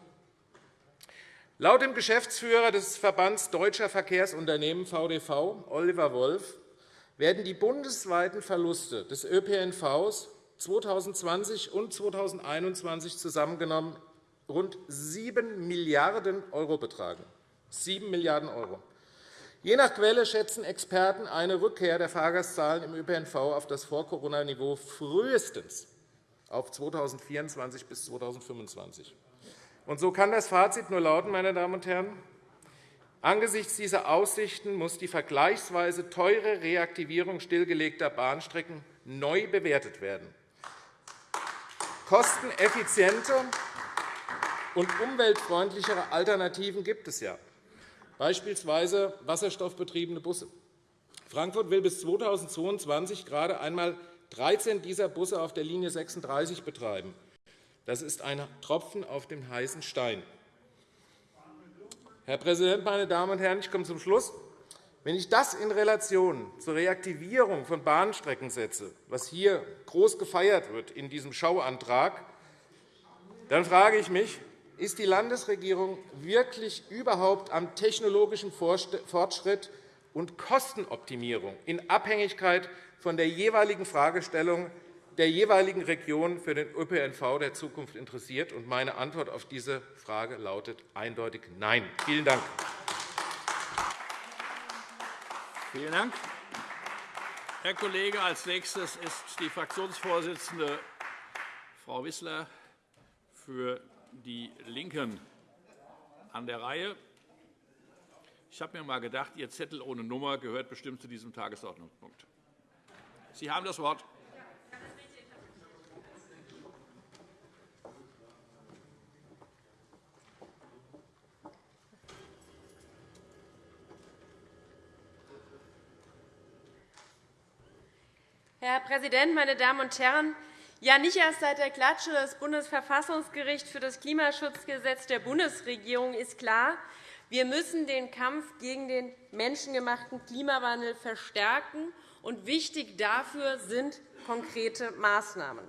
Laut dem Geschäftsführer des Verbands Deutscher Verkehrsunternehmen VDV, Oliver Wolf, werden die bundesweiten Verluste des ÖPNV 2020 und 2021 zusammengenommen rund 7 Milliarden € betragen. 7 Milliarden €. Je nach Quelle schätzen Experten eine Rückkehr der Fahrgastzahlen im ÖPNV auf das Vor-Corona-Niveau frühestens auf 2024 bis 2025. Und so kann das Fazit nur lauten, meine Damen und Herren, Angesichts dieser Aussichten muss die vergleichsweise teure Reaktivierung stillgelegter Bahnstrecken neu bewertet werden. Kosteneffiziente und umweltfreundlichere Alternativen gibt es ja beispielsweise wasserstoffbetriebene Busse. Frankfurt will bis 2022 gerade einmal 13 dieser Busse auf der Linie 36 betreiben. Das ist ein Tropfen auf dem heißen Stein. Herr Präsident, meine Damen und Herren! Ich komme zum Schluss. Wenn ich das in Relation zur Reaktivierung von Bahnstrecken setze, was hier groß gefeiert wird in diesem Schauantrag, dann frage ich mich, ist die Landesregierung wirklich überhaupt am technologischen Fortschritt und Kostenoptimierung in Abhängigkeit von der jeweiligen Fragestellung der jeweiligen Region für den ÖPNV der Zukunft interessiert? Meine Antwort auf diese Frage lautet eindeutig Nein. Vielen Dank. Vielen Dank. Herr Kollege, als nächstes ist die Fraktionsvorsitzende Frau Wissler für die LINKEN an der Reihe. Ich habe mir einmal gedacht, Ihr Zettel ohne Nummer gehört bestimmt zu diesem Tagesordnungspunkt. Sie haben das Wort. Herr Präsident, meine Damen und Herren! Ja, nicht erst seit der Klatsche des Bundesverfassungsgerichts für das Klimaschutzgesetz der Bundesregierung ist klar, wir müssen den Kampf gegen den menschengemachten Klimawandel verstärken, und wichtig dafür sind konkrete Maßnahmen.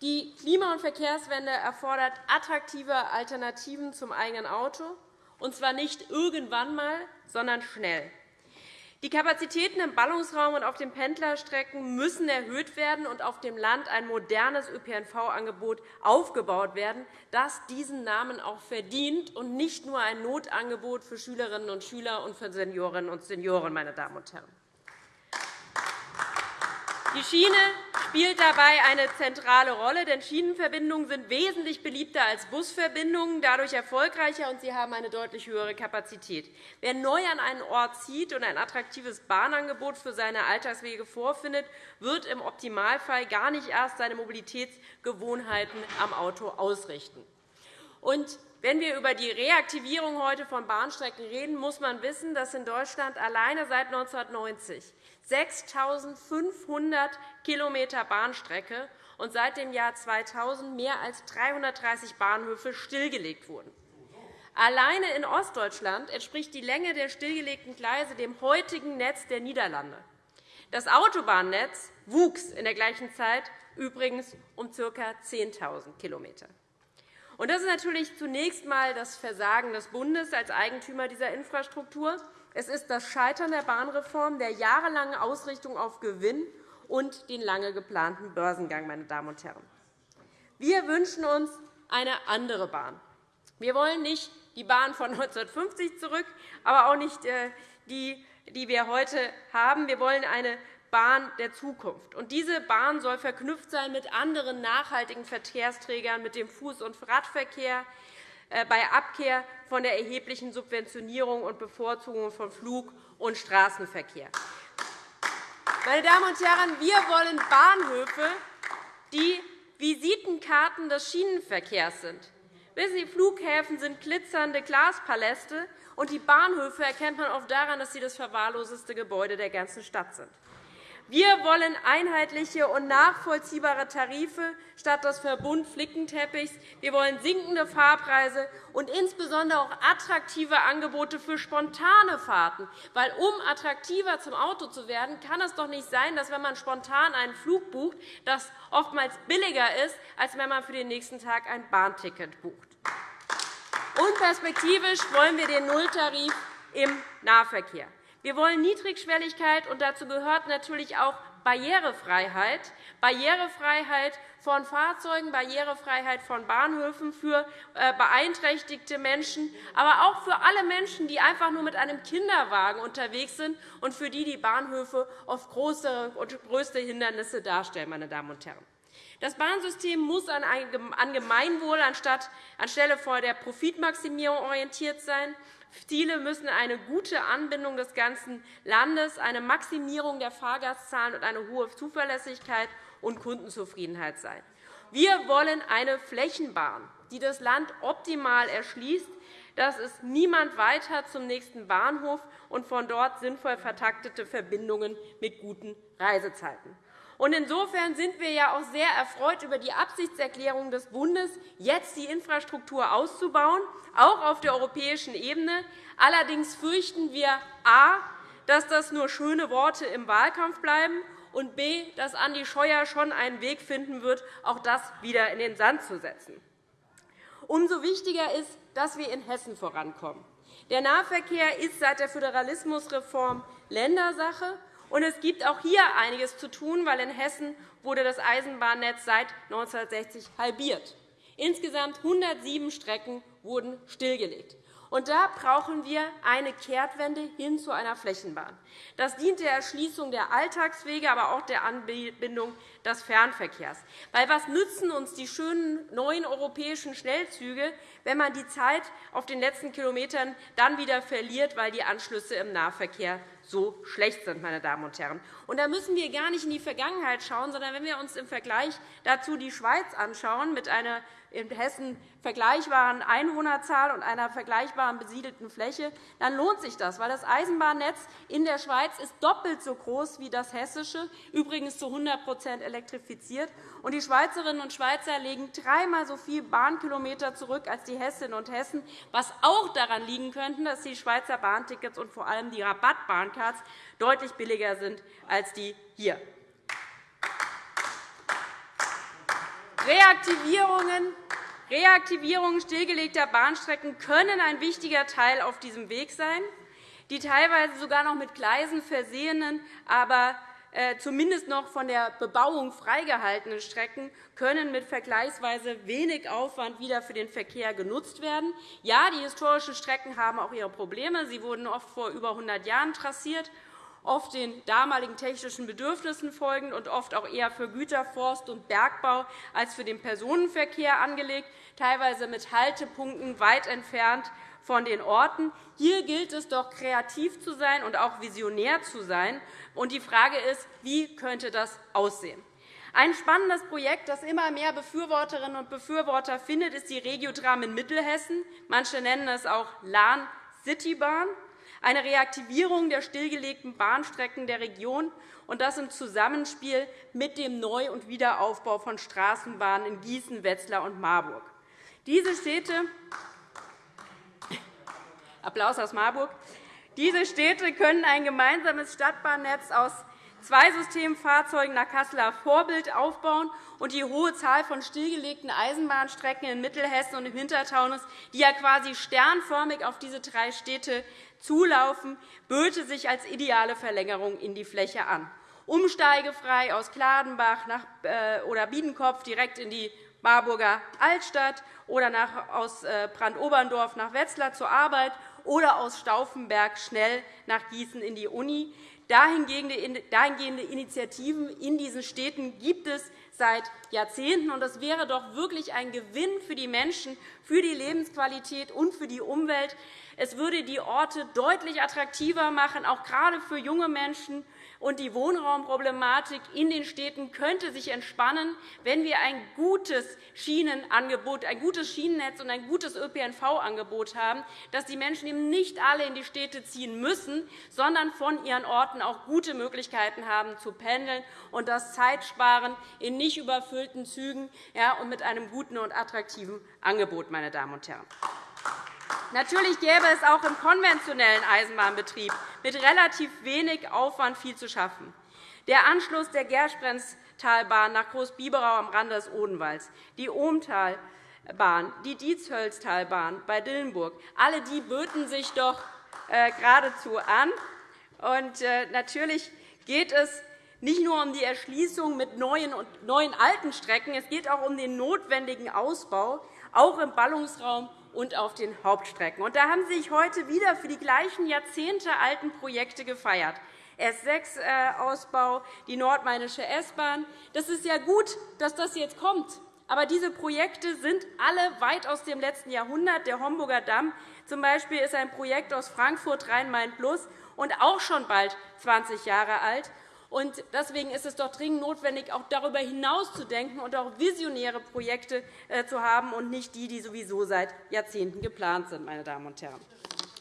Die Klima- und Verkehrswende erfordert attraktive Alternativen zum eigenen Auto, und zwar nicht irgendwann einmal, sondern schnell. Die Kapazitäten im Ballungsraum und auf den Pendlerstrecken müssen erhöht werden und auf dem Land ein modernes ÖPNV-Angebot aufgebaut werden, das diesen Namen auch verdient und nicht nur ein Notangebot für Schülerinnen und Schüler und für Seniorinnen und Senioren. Meine Damen und Herren. Die Schiene spielt dabei eine zentrale Rolle, denn Schienenverbindungen sind wesentlich beliebter als Busverbindungen, dadurch erfolgreicher, und sie haben eine deutlich höhere Kapazität. Wer neu an einen Ort zieht und ein attraktives Bahnangebot für seine Alltagswege vorfindet, wird im Optimalfall gar nicht erst seine Mobilitätsgewohnheiten am Auto ausrichten. Und wenn wir über die Reaktivierung heute von Bahnstrecken reden, muss man wissen, dass in Deutschland alleine seit 1990 6.500 km Bahnstrecke und seit dem Jahr 2000 mehr als 330 Bahnhöfe stillgelegt wurden. Alleine in Ostdeutschland entspricht die Länge der stillgelegten Gleise dem heutigen Netz der Niederlande. Das Autobahnnetz wuchs in der gleichen Zeit übrigens um ca. 10.000 km. Das ist natürlich zunächst einmal das Versagen des Bundes als Eigentümer dieser Infrastruktur. Es ist das Scheitern der Bahnreform, der jahrelangen Ausrichtung auf Gewinn und den lange geplanten Börsengang. Meine Damen und Herren. Wir wünschen uns eine andere Bahn. Wir wollen nicht die Bahn von 1950 zurück, aber auch nicht äh, die, die wir heute haben. Wir wollen eine Bahn der Zukunft. Und diese Bahn soll verknüpft sein mit anderen nachhaltigen Verkehrsträgern, mit dem Fuß- und Radverkehr, bei Abkehr von der erheblichen Subventionierung und Bevorzugung von Flug- und Straßenverkehr. Meine Damen und Herren, wir wollen Bahnhöfe, die Visitenkarten des Schienenverkehrs sind. Wissen Sie, Flughäfen sind glitzernde Glaspaläste, und die Bahnhöfe erkennt man oft daran, dass sie das verwahrloseste Gebäude der ganzen Stadt sind. Wir wollen einheitliche und nachvollziehbare Tarife statt des Verbund-Flickenteppichs. Wir wollen sinkende Fahrpreise und insbesondere auch attraktive Angebote für spontane Fahrten. Weil, um attraktiver zum Auto zu werden, kann es doch nicht sein, dass, wenn man spontan einen Flug bucht, das oftmals billiger ist, als wenn man für den nächsten Tag ein Bahnticket bucht. Und perspektivisch wollen wir den Nulltarif im Nahverkehr. Wir wollen Niedrigschwelligkeit, und dazu gehört natürlich auch Barrierefreiheit, Barrierefreiheit von Fahrzeugen, Barrierefreiheit von Bahnhöfen für äh, beeinträchtigte Menschen, aber auch für alle Menschen, die einfach nur mit einem Kinderwagen unterwegs sind und für die die Bahnhöfe oft große und größte Hindernisse darstellen. Meine Damen und Herren. Das Bahnsystem muss an Gemeinwohl anstelle der Profitmaximierung orientiert sein. Ziele müssen eine gute Anbindung des ganzen Landes, eine Maximierung der Fahrgastzahlen und eine hohe Zuverlässigkeit und Kundenzufriedenheit sein. Wir wollen eine Flächenbahn, die das Land optimal erschließt, dass es niemand weiter zum nächsten Bahnhof und von dort sinnvoll vertaktete Verbindungen mit guten Reisezeiten. Insofern sind wir ja auch sehr erfreut über die Absichtserklärung des Bundes, jetzt die Infrastruktur auszubauen, auch auf der europäischen Ebene. Allerdings fürchten wir a, dass das nur schöne Worte im Wahlkampf bleiben, und b, dass Andi Scheuer schon einen Weg finden wird, auch das wieder in den Sand zu setzen. Umso wichtiger ist, dass wir in Hessen vorankommen. Der Nahverkehr ist seit der Föderalismusreform Ländersache. Und es gibt auch hier einiges zu tun, weil in Hessen wurde das Eisenbahnnetz seit 1960 halbiert. Insgesamt 107 Strecken wurden stillgelegt. Und da brauchen wir eine Kehrtwende hin zu einer Flächenbahn. Das dient der Erschließung der Alltagswege, aber auch der Anbindung des Fernverkehrs. Weil was nützen uns die schönen neuen europäischen Schnellzüge, wenn man die Zeit auf den letzten Kilometern dann wieder verliert, weil die Anschlüsse im Nahverkehr so schlecht sind. Meine Damen und Herren. Und da müssen wir gar nicht in die Vergangenheit schauen, sondern wenn wir uns im Vergleich dazu die Schweiz anschauen, mit einer in Hessen vergleichbaren Einwohnerzahl und einer vergleichbaren besiedelten Fläche, dann lohnt sich das, weil das Eisenbahnnetz in der Schweiz ist doppelt so groß wie das hessische, übrigens zu 100% elektrifiziert. Und die Schweizerinnen und Schweizer legen dreimal so viele Bahnkilometer zurück als die Hessinnen und Hessen, was auch daran liegen könnte, dass die Schweizer Bahntickets und vor allem die Rabattbahncards deutlich billiger sind als die hier. Reaktivierungen Reaktivierungen stillgelegter Bahnstrecken können ein wichtiger Teil auf diesem Weg sein. Die teilweise sogar noch mit Gleisen versehenen, aber äh, zumindest noch von der Bebauung freigehaltenen Strecken können mit vergleichsweise wenig Aufwand wieder für den Verkehr genutzt werden. Ja, die historischen Strecken haben auch ihre Probleme. Sie wurden oft vor über 100 Jahren trassiert, oft den damaligen technischen Bedürfnissen folgend und oft auch eher für Güter-, Forst- und Bergbau als für den Personenverkehr angelegt, teilweise mit Haltepunkten weit entfernt von den Orten. Hier gilt es doch, kreativ zu sein und auch visionär zu sein. Und die Frage ist, wie könnte das aussehen? Ein spannendes Projekt, das immer mehr Befürworterinnen und Befürworter findet, ist die Regiotram in Mittelhessen. Manche nennen es auch Lahn Citybahn, eine Reaktivierung der stillgelegten Bahnstrecken der Region, und das im Zusammenspiel mit dem Neu- und Wiederaufbau von Straßenbahnen in Gießen, Wetzlar und Marburg. Diese Städte Applaus aus Marburg. Diese Städte können ein gemeinsames Stadtbahnnetz aus zwei Systemfahrzeugen nach Kasseler Vorbild aufbauen und die hohe Zahl von stillgelegten Eisenbahnstrecken in Mittelhessen und im Hintertaunus, die ja quasi sternförmig auf diese drei Städte zulaufen, böte sich als ideale Verlängerung in die Fläche an. Umsteigefrei aus Kladenbach äh, oder Biedenkopf direkt in die Marburger Altstadt oder aus äh, Brandoberndorf nach Wetzlar zur Arbeit oder aus Stauffenberg schnell nach Gießen in die Uni. Dahingehende Initiativen in diesen Städten gibt es seit Jahrzehnten. Es wäre doch wirklich ein Gewinn für die Menschen, für die Lebensqualität und für die Umwelt. Es würde die Orte deutlich attraktiver machen, auch gerade für junge Menschen, und die Wohnraumproblematik in den Städten könnte sich entspannen, wenn wir ein gutes Schienenangebot, ein gutes Schienennetz und ein gutes ÖPNV-Angebot haben, dass die Menschen eben nicht alle in die Städte ziehen müssen, sondern von ihren Orten auch gute Möglichkeiten haben zu pendeln und das Zeitsparen in nicht überfüllten Zügen und mit einem guten und attraktiven Angebot. Meine Damen und Herren. Natürlich gäbe es auch im konventionellen Eisenbahnbetrieb mit relativ wenig Aufwand viel zu schaffen. Der Anschluss der Gersprentalbahn nach Großbiberau am Rande des Odenwalds, die Ohmtalbahn, die Dietshölztalbahn bei Dillenburg, alle die böten sich doch äh, geradezu an. Äh, natürlich geht es nicht nur um die Erschließung mit neuen und neuen alten Strecken, es geht auch um den notwendigen Ausbau, auch im Ballungsraum und auf den Hauptstrecken. Und da haben Sie sich heute wieder für die gleichen jahrzehntealten Projekte gefeiert. S6-Ausbau, die nordmainische S-Bahn. Das ist ja gut, dass das jetzt kommt. Aber diese Projekte sind alle weit aus dem letzten Jahrhundert. Der Homburger Damm zum Beispiel ist ein Projekt aus Frankfurt Rhein-Main-Plus und auch schon bald 20 Jahre alt. Und deswegen ist es doch dringend notwendig, auch darüber hinaus zu denken und auch visionäre Projekte äh, zu haben und nicht die, die sowieso seit Jahrzehnten geplant sind. Meine Damen und Herren.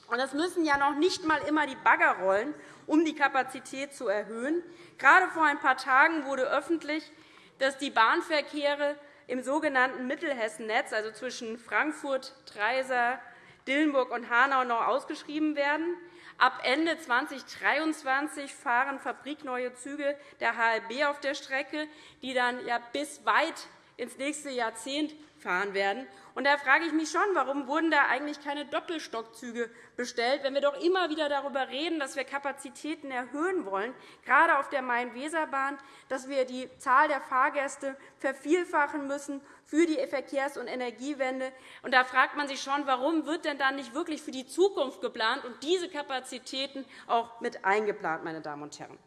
Und es müssen ja noch nicht einmal immer die Bagger rollen, um die Kapazität zu erhöhen. Gerade vor ein paar Tagen wurde öffentlich, dass die Bahnverkehre im sogenannten Mittelhessennetz, also zwischen Frankfurt, Treiser, Dillenburg und Hanau, noch ausgeschrieben werden. Ab Ende 2023 fahren fabrikneue Züge der HLB auf der Strecke, die dann ja bis weit ins nächste Jahrzehnt fahren werden. Und da frage ich mich schon, warum wurden da eigentlich keine Doppelstockzüge bestellt, wenn wir doch immer wieder darüber reden, dass wir Kapazitäten erhöhen wollen, gerade auf der Main-Weser-Bahn, dass wir die Zahl der Fahrgäste vervielfachen müssen für die Verkehrs- und Energiewende. Und da fragt man sich schon, warum wird denn dann nicht wirklich für die Zukunft geplant und diese Kapazitäten auch mit eingeplant, meine Damen und Herren.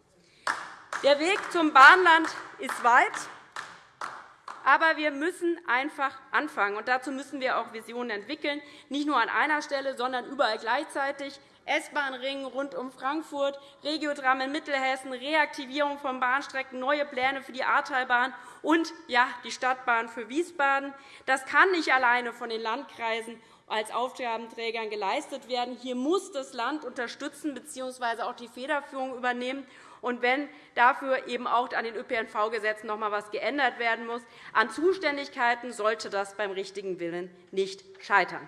Der Weg zum Bahnland ist weit. Aber wir müssen einfach anfangen. Und dazu müssen wir auch Visionen entwickeln, nicht nur an einer Stelle, sondern überall gleichzeitig. S-Bahn-Ring rund um Frankfurt, Regiotram in Mittelhessen, Reaktivierung von Bahnstrecken, neue Pläne für die Ahrtalbahn und ja, die Stadtbahn für Wiesbaden. Das kann nicht alleine von den Landkreisen als Aufgabenträgern geleistet werden. Hier muss das Land unterstützen bzw. auch die Federführung übernehmen. Und wenn dafür eben auch an den ÖPNV-Gesetzen noch einmal etwas geändert werden muss, an Zuständigkeiten sollte das beim richtigen Willen nicht scheitern.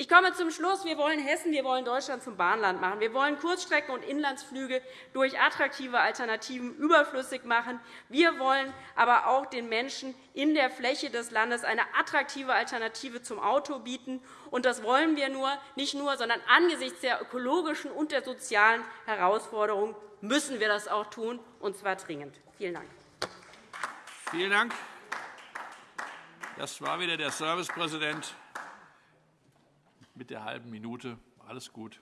Ich komme zum Schluss. Wir wollen Hessen, wir wollen Deutschland zum Bahnland machen. Wir wollen Kurzstrecken- und Inlandsflüge durch attraktive Alternativen überflüssig machen. Wir wollen aber auch den Menschen in der Fläche des Landes eine attraktive Alternative zum Auto bieten. Und das wollen wir nur, nicht nur, sondern angesichts der ökologischen und der sozialen Herausforderungen müssen wir das auch tun, und zwar dringend. Vielen Dank. Vielen Dank. Das war wieder der Servicepräsident mit der halben Minute. Alles gut.